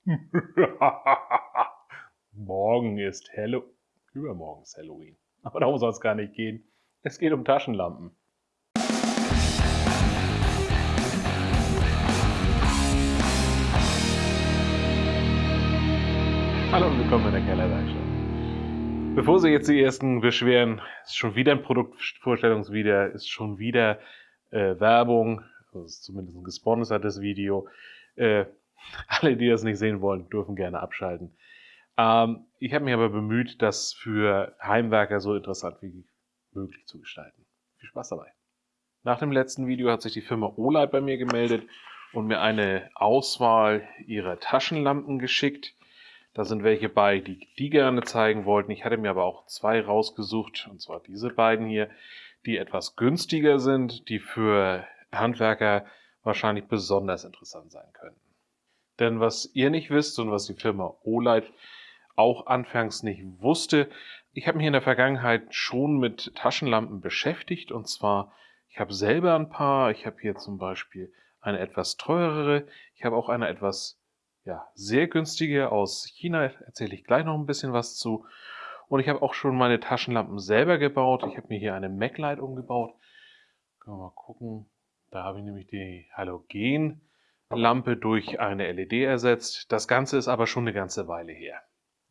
Morgen ist Hallo Übermorgen ist Halloween. Aber darum soll es gar nicht gehen. Es geht um Taschenlampen. Hallo und willkommen in der Kellerwerkstatt. Bevor Sie jetzt die ersten beschweren, ist schon wieder ein Produktvorstellungsvideo, ist schon wieder äh, Werbung, das ist zumindest ein gesponsertes Video. Äh, alle, die das nicht sehen wollen, dürfen gerne abschalten. Ähm, ich habe mich aber bemüht, das für Heimwerker so interessant wie möglich zu gestalten. Viel Spaß dabei. Nach dem letzten Video hat sich die Firma Olight bei mir gemeldet und mir eine Auswahl ihrer Taschenlampen geschickt. Da sind welche bei, die die gerne zeigen wollten. Ich hatte mir aber auch zwei rausgesucht, und zwar diese beiden hier, die etwas günstiger sind, die für Handwerker wahrscheinlich besonders interessant sein könnten. Denn was ihr nicht wisst und was die Firma Olight auch anfangs nicht wusste, ich habe mich in der Vergangenheit schon mit Taschenlampen beschäftigt und zwar, ich habe selber ein paar, ich habe hier zum Beispiel eine etwas teurere, ich habe auch eine etwas ja, sehr günstige aus China, erzähle ich gleich noch ein bisschen was zu. Und ich habe auch schon meine Taschenlampen selber gebaut. Ich habe mir hier eine MacLight umgebaut. Können wir mal gucken. Da habe ich nämlich die Halogen Lampe durch eine LED ersetzt. Das Ganze ist aber schon eine ganze Weile her.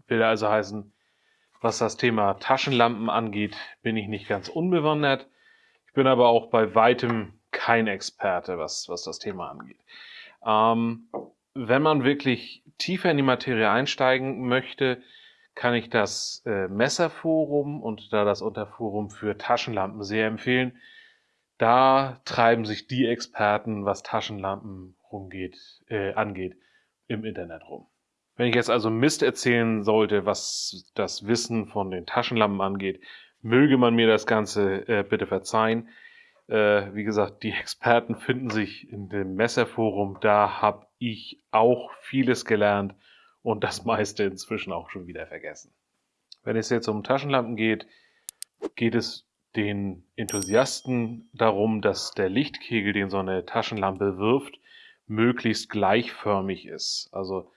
Will also heißen, was das Thema Taschenlampen angeht, bin ich nicht ganz unbewandert. Ich bin aber auch bei weitem kein Experte, was, was das Thema angeht. Ähm, wenn man wirklich tiefer in die Materie einsteigen möchte, kann ich das äh, Messerforum und da das Unterforum für Taschenlampen sehr empfehlen. Da treiben sich die Experten, was Taschenlampen rumgeht, äh, angeht, im Internet rum. Wenn ich jetzt also Mist erzählen sollte, was das Wissen von den Taschenlampen angeht, möge man mir das Ganze äh, bitte verzeihen. Äh, wie gesagt, die Experten finden sich in dem Messerforum. Da habe ich auch vieles gelernt und das meiste inzwischen auch schon wieder vergessen. Wenn es jetzt um Taschenlampen geht, geht es den Enthusiasten darum, dass der Lichtkegel, den so eine Taschenlampe wirft, möglichst gleichförmig ist. Also,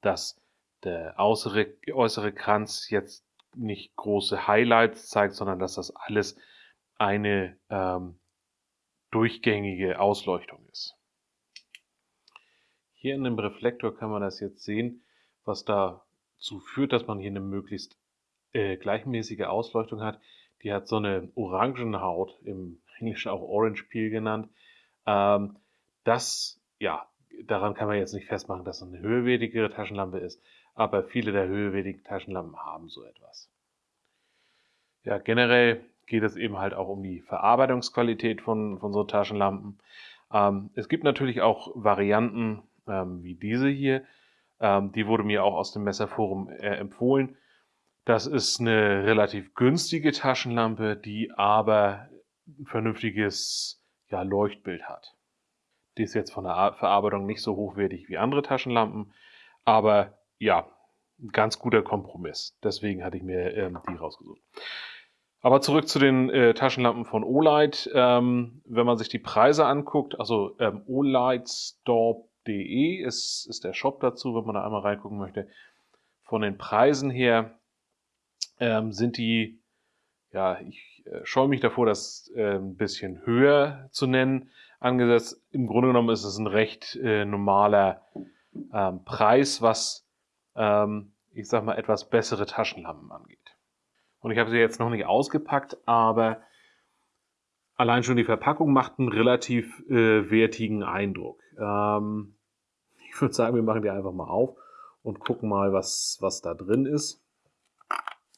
dass der äußere, äußere Kranz jetzt nicht große Highlights zeigt, sondern dass das alles eine ähm, durchgängige Ausleuchtung ist. Hier in dem Reflektor kann man das jetzt sehen, was dazu führt, dass man hier eine möglichst äh, gleichmäßige Ausleuchtung hat. Die hat so eine Orangenhaut, im Englischen auch Orange Peel genannt. Ähm, das ja, daran kann man jetzt nicht festmachen, dass es eine höherwertigere Taschenlampe ist, aber viele der höherwertigen Taschenlampen haben so etwas. Ja, generell geht es eben halt auch um die Verarbeitungsqualität von, von so Taschenlampen. Ähm, es gibt natürlich auch Varianten ähm, wie diese hier. Ähm, die wurde mir auch aus dem Messerforum äh, empfohlen. Das ist eine relativ günstige Taschenlampe, die aber ein vernünftiges ja, Leuchtbild hat. Die ist jetzt von der Verarbeitung nicht so hochwertig wie andere Taschenlampen, aber ja, ganz guter Kompromiss. Deswegen hatte ich mir ähm, die rausgesucht. Aber zurück zu den äh, Taschenlampen von Olight. Ähm, wenn man sich die Preise anguckt, also ähm, olightstore.de ist, ist der Shop dazu, wenn man da einmal reingucken möchte. Von den Preisen her ähm, sind die, ja, ich äh, scheue mich davor, das äh, ein bisschen höher zu nennen angesetzt. Im Grunde genommen ist es ein recht äh, normaler ähm, Preis, was ähm, ich sag mal etwas bessere Taschenlampen angeht. Und ich habe sie jetzt noch nicht ausgepackt, aber allein schon die Verpackung macht einen relativ äh, wertigen Eindruck. Ähm, ich würde sagen, wir machen die einfach mal auf und gucken mal, was, was da drin ist.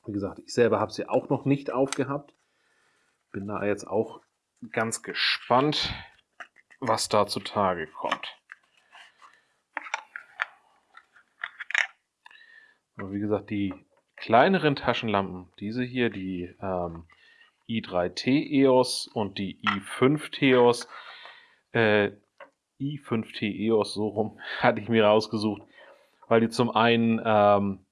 Wie gesagt, ich selber habe sie auch noch nicht aufgehabt. Bin da jetzt auch ganz gespannt, was da zutage kommt. Und wie gesagt, die kleineren Taschenlampen, diese hier, die ähm, i3T EOS und die i5 TEOS, äh, i5T EOS, so rum, hatte ich mir rausgesucht, weil die zum einen ähm,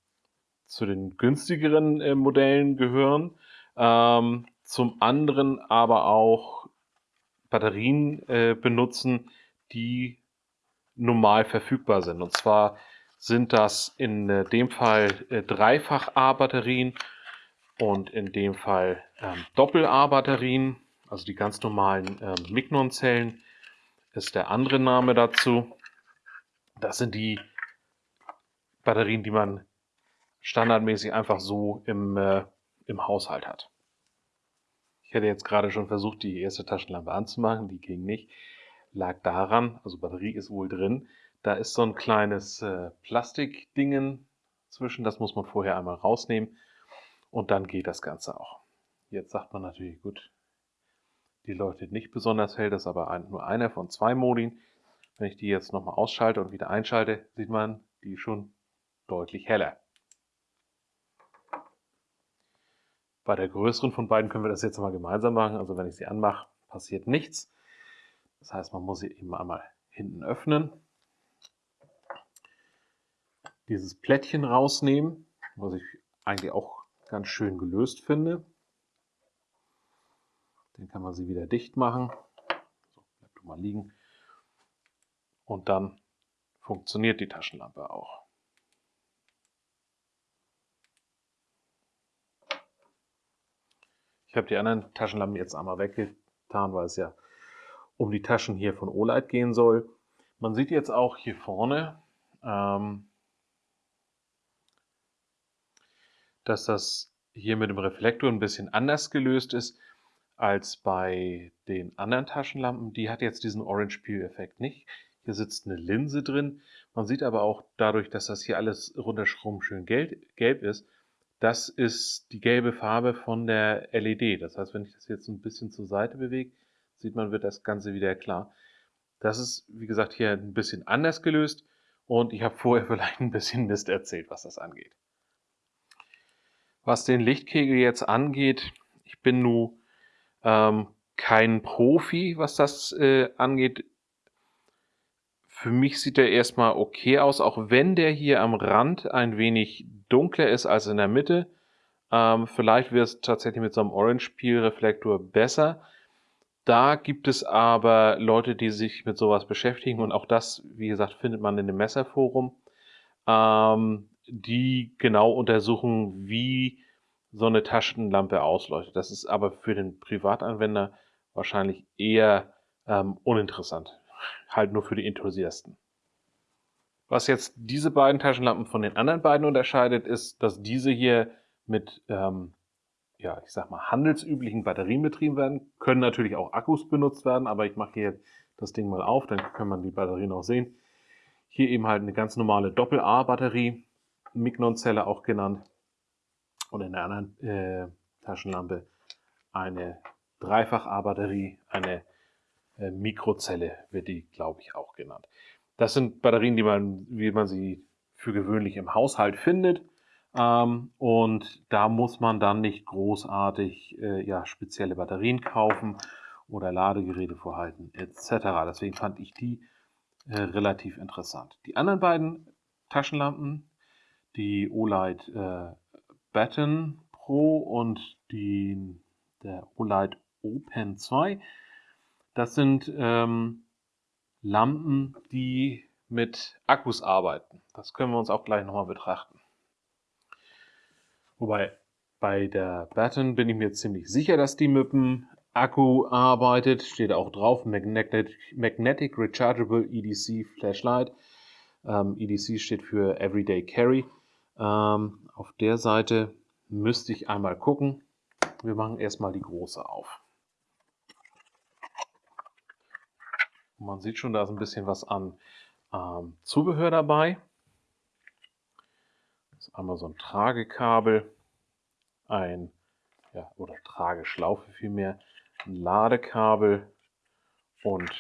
zu den günstigeren äh, Modellen gehören, ähm, zum anderen aber auch Batterien äh, benutzen, die normal verfügbar sind. Und zwar sind das in äh, dem Fall äh, Dreifach-A-Batterien und in dem Fall ähm, Doppel-A-Batterien, also die ganz normalen ähm, Mignon-Zellen ist der andere Name dazu. Das sind die Batterien, die man standardmäßig einfach so im, äh, im Haushalt hat. Ich hätte jetzt gerade schon versucht, die erste Taschenlampe anzumachen, die ging nicht. Lag daran, also Batterie ist wohl drin, da ist so ein kleines äh, Plastikdingen zwischen, das muss man vorher einmal rausnehmen und dann geht das Ganze auch. Jetzt sagt man natürlich, gut, die leuchtet nicht besonders hell, das ist aber ein, nur einer von zwei Modin. Wenn ich die jetzt nochmal ausschalte und wieder einschalte, sieht man, die schon deutlich heller. Bei der größeren von beiden können wir das jetzt mal gemeinsam machen. Also wenn ich sie anmache, passiert nichts. Das heißt, man muss sie eben einmal hinten öffnen. Dieses Plättchen rausnehmen, was ich eigentlich auch ganz schön gelöst finde. Den kann man sie wieder dicht machen. So, bleib du mal liegen. Und dann funktioniert die Taschenlampe auch. Ich habe die anderen Taschenlampen jetzt einmal weggetan, weil es ja um die Taschen hier von Olight gehen soll. Man sieht jetzt auch hier vorne, ähm, dass das hier mit dem Reflektor ein bisschen anders gelöst ist als bei den anderen Taschenlampen. Die hat jetzt diesen Orange Peel Effekt nicht. Hier sitzt eine Linse drin. Man sieht aber auch dadurch, dass das hier alles rundherum schön gelb ist, das ist die gelbe Farbe von der LED. Das heißt, wenn ich das jetzt ein bisschen zur Seite bewege, sieht man, wird das Ganze wieder klar. Das ist, wie gesagt, hier ein bisschen anders gelöst und ich habe vorher vielleicht ein bisschen Mist erzählt, was das angeht. Was den Lichtkegel jetzt angeht, ich bin nur ähm, kein Profi, was das äh, angeht. Für mich sieht er erstmal okay aus, auch wenn der hier am Rand ein wenig dunkler ist als in der Mitte. Ähm, vielleicht wird es tatsächlich mit so einem Orange Peel Reflektor besser. Da gibt es aber Leute, die sich mit sowas beschäftigen und auch das, wie gesagt, findet man in dem Messerforum, ähm, die genau untersuchen, wie so eine Taschenlampe ausleuchtet. Das ist aber für den Privatanwender wahrscheinlich eher ähm, uninteressant. Halt nur für die Enthusiasten. Was jetzt diese beiden Taschenlampen von den anderen beiden unterscheidet, ist, dass diese hier mit, ähm, ja, ich sag mal, handelsüblichen Batterien betrieben werden. Können natürlich auch Akkus benutzt werden, aber ich mache hier das Ding mal auf, dann kann man die Batterien auch sehen. Hier eben halt eine ganz normale Doppel-A-Batterie, Mignon-Zelle auch genannt und in der anderen äh, Taschenlampe eine Dreifach-A-Batterie, eine äh, Mikrozelle wird die, glaube ich, auch genannt. Das sind Batterien, die man, wie man sie für gewöhnlich im Haushalt findet. Ähm, und da muss man dann nicht großartig äh, ja, spezielle Batterien kaufen oder Ladegeräte vorhalten etc. Deswegen fand ich die äh, relativ interessant. Die anderen beiden Taschenlampen, die Olight äh, Baton Pro und die, der Olight Open 2. Das sind ähm, Lampen, die mit Akkus arbeiten. Das können wir uns auch gleich nochmal betrachten. Wobei bei der Baton bin ich mir ziemlich sicher, dass die mit dem Akku arbeitet. Steht auch drauf, Magnetic, Magnetic Rechargeable EDC Flashlight. Ähm, EDC steht für Everyday Carry. Ähm, auf der Seite müsste ich einmal gucken. Wir machen erstmal die große auf. Man sieht schon, da ist ein bisschen was an ähm, Zubehör dabei. Das ist einmal so ein Tragekabel, ein ja, oder Trageschlaufe vielmehr, ein Ladekabel und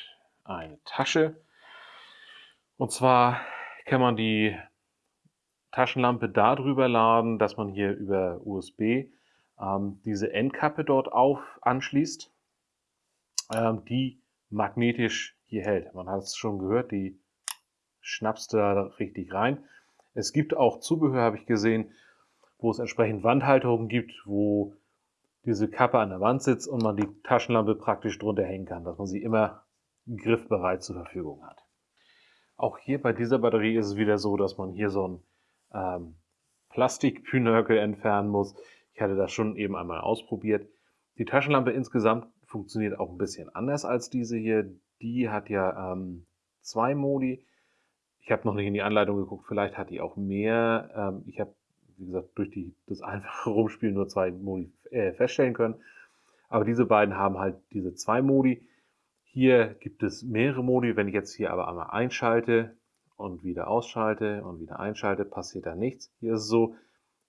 eine Tasche. Und zwar kann man die Taschenlampe darüber laden, dass man hier über USB ähm, diese Endkappe dort auf anschließt, ähm, die magnetisch hier hält. Man hat es schon gehört, die schnappst da richtig rein. Es gibt auch Zubehör, habe ich gesehen, wo es entsprechend Wandhalterungen gibt, wo diese Kappe an der Wand sitzt und man die Taschenlampe praktisch drunter hängen kann, dass man sie immer griffbereit zur Verfügung hat. Auch hier bei dieser Batterie ist es wieder so, dass man hier so ein ähm, Plastikpünökel entfernen muss. Ich hatte das schon eben einmal ausprobiert. Die Taschenlampe insgesamt funktioniert auch ein bisschen anders als diese hier. Die hat ja ähm, zwei Modi. Ich habe noch nicht in die Anleitung geguckt, vielleicht hat die auch mehr. Ähm, ich habe, wie gesagt, durch die, das einfache Rumspielen nur zwei Modi äh, feststellen können. Aber diese beiden haben halt diese zwei Modi. Hier gibt es mehrere Modi. Wenn ich jetzt hier aber einmal einschalte und wieder ausschalte und wieder einschalte, passiert da nichts. Hier ist es so,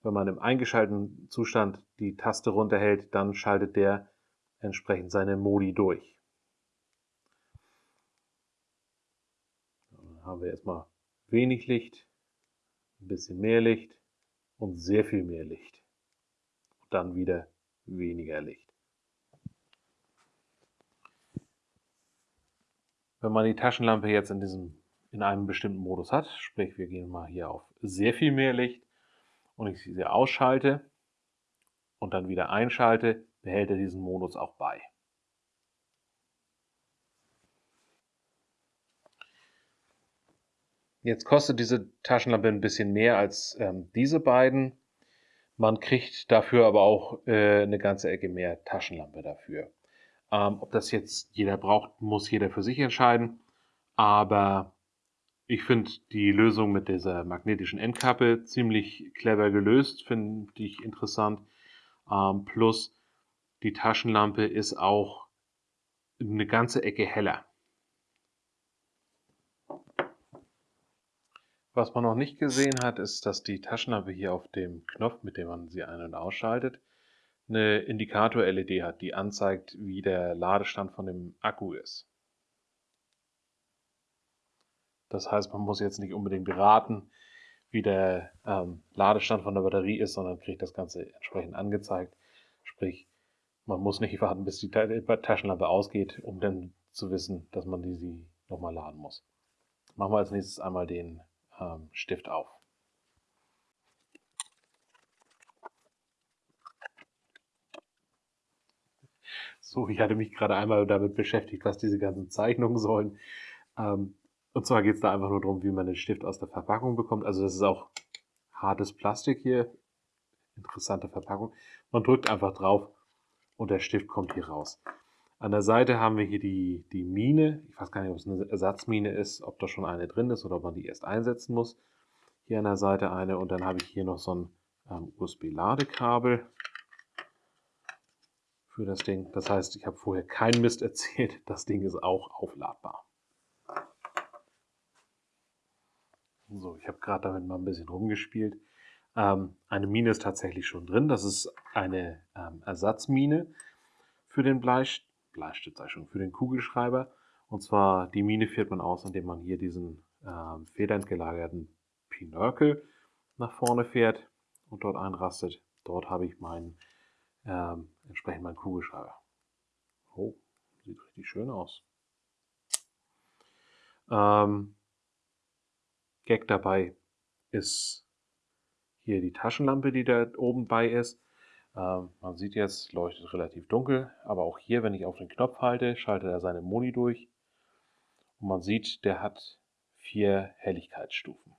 wenn man im eingeschalteten Zustand die Taste runterhält, dann schaltet der entsprechend seine Modi durch. Dann haben wir erstmal wenig Licht, ein bisschen mehr Licht und sehr viel mehr Licht. Und dann wieder weniger Licht. Wenn man die Taschenlampe jetzt in, diesem, in einem bestimmten Modus hat, sprich wir gehen mal hier auf sehr viel mehr Licht und ich sie ausschalte und dann wieder einschalte, behält er diesen Modus auch bei. Jetzt kostet diese Taschenlampe ein bisschen mehr als ähm, diese beiden. Man kriegt dafür aber auch äh, eine ganze Ecke mehr Taschenlampe dafür. Ähm, ob das jetzt jeder braucht, muss jeder für sich entscheiden. Aber ich finde die Lösung mit dieser magnetischen Endkappe ziemlich clever gelöst, finde ich interessant. Ähm, plus die Taschenlampe ist auch eine ganze Ecke heller. Was man noch nicht gesehen hat, ist, dass die Taschenlampe hier auf dem Knopf, mit dem man sie ein- und ausschaltet, eine Indikator-LED hat, die anzeigt, wie der Ladestand von dem Akku ist. Das heißt, man muss jetzt nicht unbedingt beraten, wie der ähm, Ladestand von der Batterie ist, sondern kriegt das Ganze entsprechend angezeigt. Sprich, man muss nicht warten, bis die Taschenlampe ausgeht, um dann zu wissen, dass man die sie nochmal laden muss. Machen wir als nächstes einmal den ähm, Stift auf. So, ich hatte mich gerade einmal damit beschäftigt, was diese ganzen Zeichnungen sollen. Ähm, und zwar geht es da einfach nur darum, wie man den Stift aus der Verpackung bekommt. Also das ist auch hartes Plastik hier. Interessante Verpackung. Man drückt einfach drauf und der Stift kommt hier raus. An der Seite haben wir hier die, die Mine. Ich weiß gar nicht, ob es eine Ersatzmine ist, ob da schon eine drin ist oder ob man die erst einsetzen muss. Hier an der Seite eine und dann habe ich hier noch so ein ähm, USB-Ladekabel für das Ding. Das heißt, ich habe vorher keinen Mist erzählt. Das Ding ist auch aufladbar. So, ich habe gerade damit mal ein bisschen rumgespielt. Ähm, eine Mine ist tatsächlich schon drin. Das ist eine ähm, Ersatzmine für den Bleist Bleistift, für den Kugelschreiber. Und zwar die Mine führt man aus, indem man hier diesen ähm, federnd gelagerten nach vorne fährt und dort einrastet. Dort habe ich meinen ähm, entsprechend meinen Kugelschreiber. Oh, sieht richtig schön aus. Ähm, Gag dabei ist hier die Taschenlampe, die da oben bei ist. Ähm, man sieht jetzt, leuchtet relativ dunkel, aber auch hier, wenn ich auf den Knopf halte, schaltet er seine Moni durch. Und man sieht, der hat vier Helligkeitsstufen.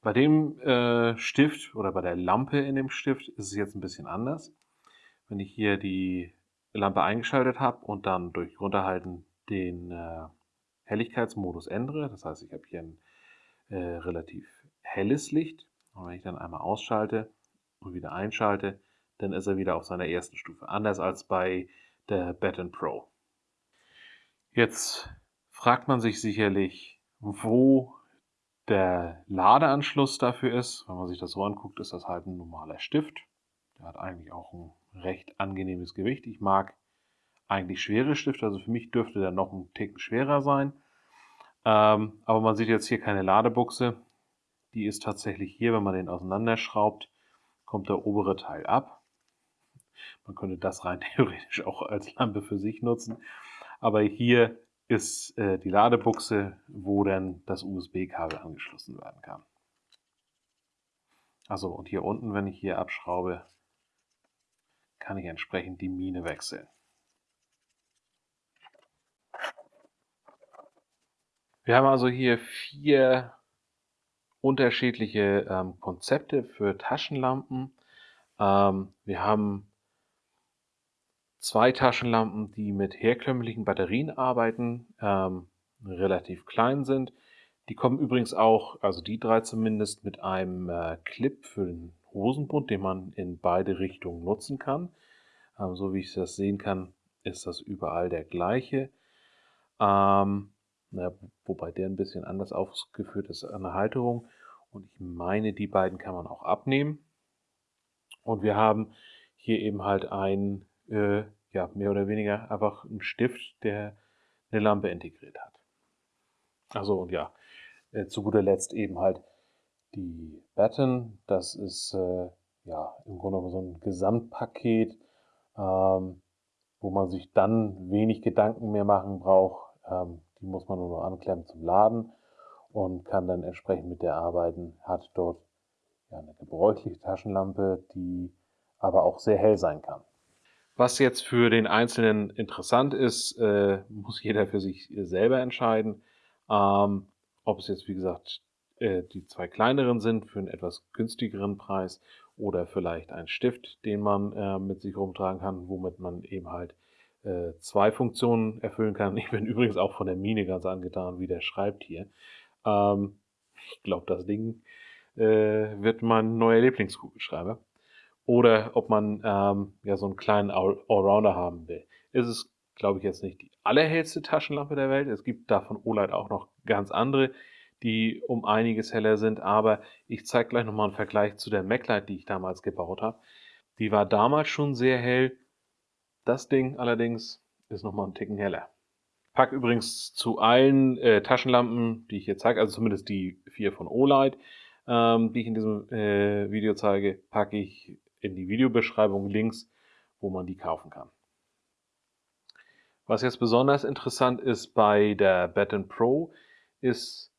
Bei dem äh, Stift oder bei der Lampe in dem Stift ist es jetzt ein bisschen anders. Wenn ich hier die Lampe eingeschaltet habe und dann durch Runterhalten den äh, Helligkeitsmodus ändere, das heißt, ich habe hier ein äh, relativ helles Licht und wenn ich dann einmal ausschalte und wieder einschalte, dann ist er wieder auf seiner ersten Stufe, anders als bei der Baton Pro. Jetzt fragt man sich sicherlich, wo der Ladeanschluss dafür ist. Wenn man sich das so anguckt, ist das halt ein normaler Stift. Der hat eigentlich auch ein recht angenehmes Gewicht. Ich mag eigentlich schwere Stifte, also für mich dürfte der noch ein Ticken schwerer sein. Ähm, aber man sieht jetzt hier keine Ladebuchse. Die ist tatsächlich hier, wenn man den auseinanderschraubt, kommt der obere Teil ab. Man könnte das rein theoretisch auch als Lampe für sich nutzen. Aber hier ist äh, die Ladebuchse, wo dann das USB-Kabel angeschlossen werden kann. Also und hier unten, wenn ich hier abschraube, kann ich entsprechend die Mine wechseln. Wir haben also hier vier unterschiedliche ähm, Konzepte für Taschenlampen. Ähm, wir haben zwei Taschenlampen, die mit herkömmlichen Batterien arbeiten, ähm, relativ klein sind. Die kommen übrigens auch, also die drei zumindest, mit einem äh, Clip für den Hosenbund, den man in beide Richtungen nutzen kann. Ähm, so wie ich das sehen kann, ist das überall der gleiche. Ähm, na, wobei der ein bisschen anders ausgeführt ist an der Halterung. Und ich meine, die beiden kann man auch abnehmen. Und wir haben hier eben halt ein, äh, ja, mehr oder weniger einfach einen Stift, der eine Lampe integriert hat. Also und ja, äh, zu guter Letzt eben halt die Batten. Das ist äh, ja im Grunde so ein Gesamtpaket, ähm, wo man sich dann wenig Gedanken mehr machen braucht. Ähm, die muss man nur noch anklemmen zum Laden und kann dann entsprechend mit der arbeiten. Hat dort ja, eine gebräuchliche Taschenlampe, die aber auch sehr hell sein kann. Was jetzt für den Einzelnen interessant ist, äh, muss jeder für sich selber entscheiden. Ähm, ob es jetzt, wie gesagt, äh, die zwei kleineren sind für einen etwas günstigeren Preis oder vielleicht ein Stift, den man äh, mit sich rumtragen kann, womit man eben halt äh, zwei Funktionen erfüllen kann. Ich bin übrigens auch von der Mine ganz angetan, wie der schreibt hier. Ähm, ich glaube, das Ding äh, wird mein neuer Lieblingskugelschreiber. Oder ob man ähm, ja so einen kleinen Allrounder haben will. Ist es, glaube ich, jetzt nicht die allerhellste Taschenlampe der Welt. Es gibt davon OLED auch noch ganz andere, die um einiges heller sind. Aber ich zeige gleich nochmal einen Vergleich zu der MacLight, die ich damals gebaut habe. Die war damals schon sehr hell das Ding allerdings ist nochmal ein Ticken heller. Pack übrigens zu allen äh, Taschenlampen, die ich hier zeige, also zumindest die vier von Olight, ähm, die ich in diesem äh, Video zeige, packe ich in die Videobeschreibung Links, wo man die kaufen kann. Was jetzt besonders interessant ist bei der Baton Pro, ist,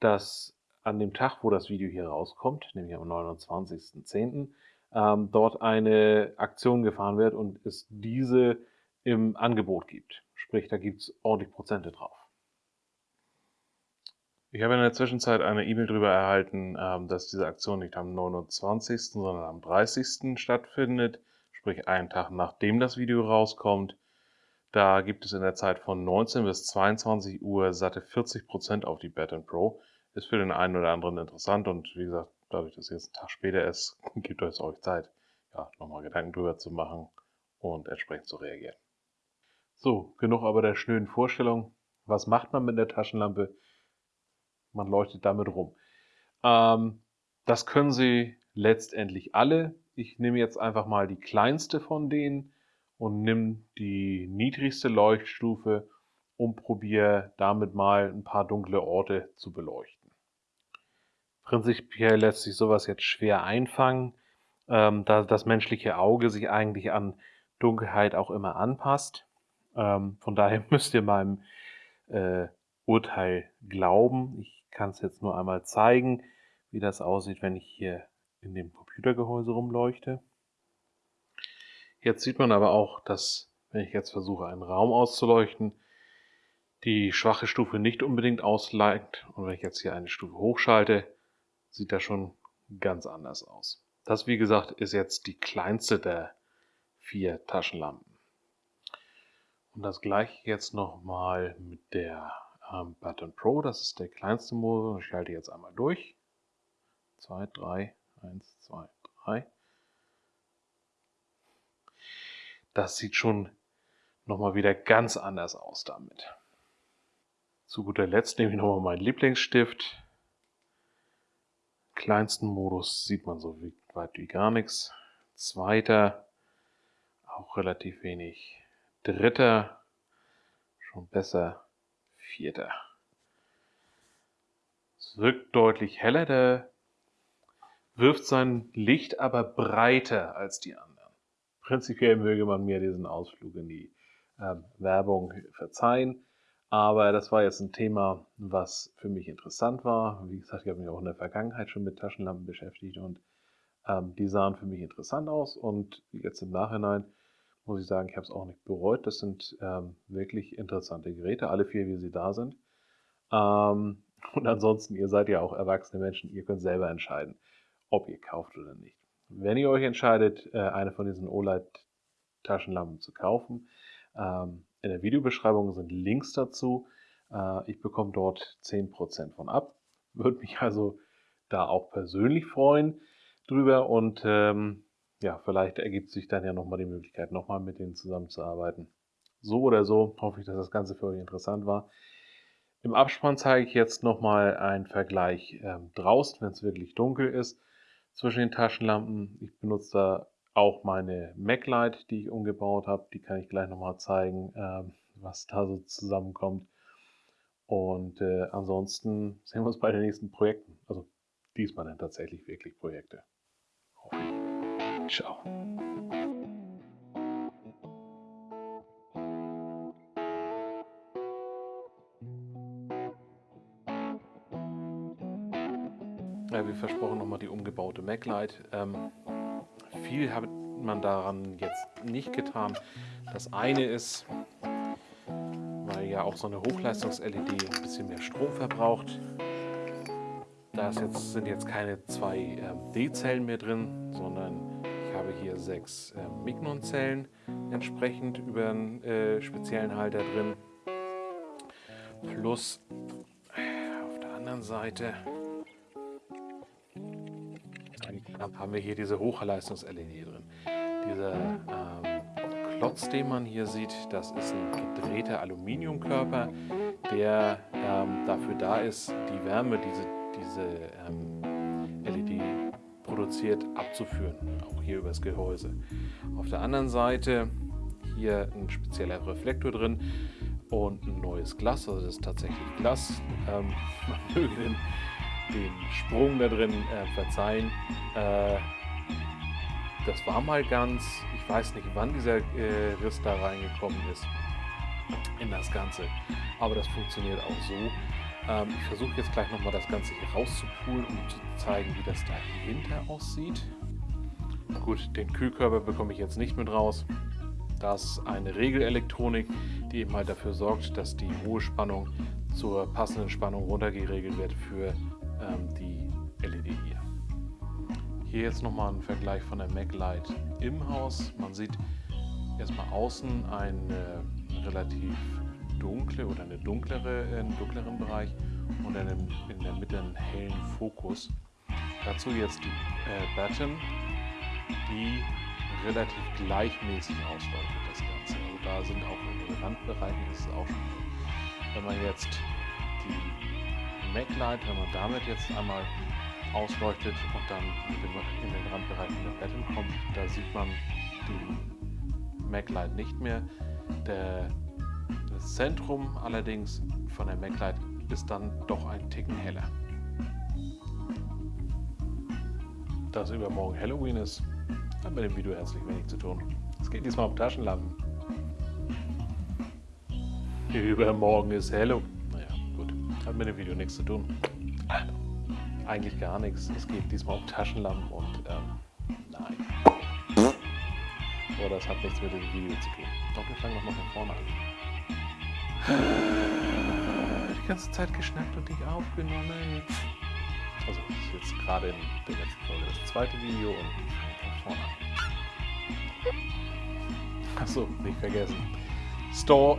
dass an dem Tag, wo das Video hier rauskommt, nämlich am 29.10., ähm, dort eine Aktion gefahren wird und es diese im Angebot gibt. Sprich, da gibt es ordentlich Prozente drauf. Ich habe in der Zwischenzeit eine E-Mail darüber erhalten, ähm, dass diese Aktion nicht am 29., sondern am 30. stattfindet, sprich einen Tag nachdem das Video rauskommt. Da gibt es in der Zeit von 19 bis 22 Uhr satte 40% auf die Bet Pro. Ist für den einen oder anderen interessant und wie gesagt, dadurch, dass es jetzt ein Tag später ist, gibt es euch Zeit, ja, nochmal Gedanken drüber zu machen und entsprechend zu reagieren. So, genug aber der schnöden Vorstellung. Was macht man mit der Taschenlampe? Man leuchtet damit rum. Ähm, das können Sie letztendlich alle. Ich nehme jetzt einfach mal die kleinste von denen und nehme die niedrigste Leuchtstufe und probiere damit mal ein paar dunkle Orte zu beleuchten. Prinzipiell lässt sich sowas jetzt schwer einfangen, ähm, da das menschliche Auge sich eigentlich an Dunkelheit auch immer anpasst. Ähm, von daher müsst ihr meinem äh, Urteil glauben. Ich kann es jetzt nur einmal zeigen, wie das aussieht, wenn ich hier in dem Computergehäuse rumleuchte. Jetzt sieht man aber auch, dass, wenn ich jetzt versuche, einen Raum auszuleuchten, die schwache Stufe nicht unbedingt ausleicht. Und wenn ich jetzt hier eine Stufe hochschalte, sieht das schon ganz anders aus. Das, wie gesagt, ist jetzt die kleinste der vier Taschenlampen. Und das gleiche jetzt nochmal mit der ähm, Button Pro. Das ist der kleinste Modus. Ich schalte jetzt einmal durch. 2, 3, 1, 2, 3. Das sieht schon nochmal wieder ganz anders aus damit. Zu guter Letzt nehme ich nochmal meinen Lieblingsstift kleinsten Modus sieht man so weit wie gar nichts. Zweiter, auch relativ wenig. Dritter, schon besser. Vierter. Es wirkt deutlich heller, der wirft sein Licht aber breiter als die anderen. Prinzipiell möge man mir diesen Ausflug in die ähm, Werbung verzeihen. Aber das war jetzt ein Thema, was für mich interessant war. Wie gesagt, ich habe mich auch in der Vergangenheit schon mit Taschenlampen beschäftigt und Ähm, die sahen für mich interessant aus und jetzt im Nachhinein muss ich sagen, ich habe es auch nicht bereut. Das sind ähm, wirklich interessante Geräte, alle vier, wie sie da sind. Ähm, und ansonsten, ihr seid ja auch erwachsene Menschen, ihr könnt selber entscheiden, ob ihr kauft oder nicht. Wenn ihr euch entscheidet, äh, eine von diesen OLED-Taschenlampen zu kaufen, ähm, in der Videobeschreibung sind Links dazu. Äh, ich bekomme dort 10% von ab. Würde mich also da auch persönlich freuen drüber und ähm, ja, vielleicht ergibt sich dann ja nochmal die Möglichkeit, nochmal mit denen zusammenzuarbeiten. So oder so hoffe ich, dass das Ganze für euch interessant war. Im Abspann zeige ich jetzt nochmal einen Vergleich ähm, draußen, wenn es wirklich dunkel ist, zwischen den Taschenlampen. Ich benutze da auch meine MacLight, die ich umgebaut habe. Die kann ich gleich nochmal zeigen, ähm, was da so zusammenkommt. Und äh, ansonsten sehen wir uns bei den nächsten Projekten. Also diesmal dann tatsächlich wirklich Projekte. Ciao. Ja, wie versprochen nochmal die umgebaute MacLight. Ähm, viel hat man daran jetzt nicht getan. Das eine ist, weil ja auch so eine Hochleistungs-LED ein bisschen mehr Strom verbraucht. Da jetzt, sind jetzt keine zwei ähm, D-Zellen mehr drin, sondern ich habe hier sechs ähm, Mignon-Zellen entsprechend über einen äh, speziellen Halter drin. Plus auf der anderen Seite haben wir hier diese Hochleistungs-LED drin. Dieser ähm, Klotz, den man hier sieht, das ist ein gedrehter Aluminiumkörper, der ähm, dafür da ist, die Wärme, diese, diese ähm, LED produziert, abzuführen, auch hier übers Gehäuse. Auf der anderen Seite hier ein spezieller Reflektor drin und ein neues Glas, also das ist tatsächlich Glas. Ähm, man möge den den Sprung da drin äh, verzeihen. Äh, das war mal ganz, ich weiß nicht, wann dieser äh, Riss da reingekommen ist in das Ganze. Aber das funktioniert auch so. Ähm, ich versuche jetzt gleich nochmal das Ganze hier rauszupulen, um zu zeigen, wie das dahinter aussieht. Gut, den Kühlkörper bekomme ich jetzt nicht mit raus. Das ist eine Regelelektronik, die eben halt dafür sorgt, dass die hohe Spannung zur passenden Spannung runtergeregelt wird für ähm, die LED hier. Hier jetzt nochmal ein Vergleich von der MacLight im Haus. Man sieht erstmal außen eine relativ dunkle oder eine dunklere, einen dunkleren Bereich und einen, in der Mitte einen hellen Fokus. Dazu jetzt die äh, Batten, die relativ gleichmäßig ausleuchtet das Ganze. Also da sind auch in den Randbereichen ist es auch schon. Wenn man jetzt die MacLight, wenn man damit jetzt einmal ausleuchtet und dann in den Randbereich der Betten kommt, da sieht man die MacLight nicht mehr. Der, das Zentrum allerdings von der MacLight ist dann doch ein Ticken heller. Da übermorgen Halloween ist, hat mit dem Video herzlich wenig zu tun. Es geht diesmal um Taschenlampen. Übermorgen ist Halloween. Hat mit dem Video nichts zu tun. Eigentlich gar nichts. Es geht diesmal um Taschenlampen und ähm, nein. So, das hat nichts mit dem Video zu tun. Doch, wir fangen nochmal von vorne an. Die ganze Zeit geschnackt und dich aufgenommen. Also, das ist jetzt gerade in der letzten Folge das zweite Video und von vorne an. Achso, nicht vergessen. Store.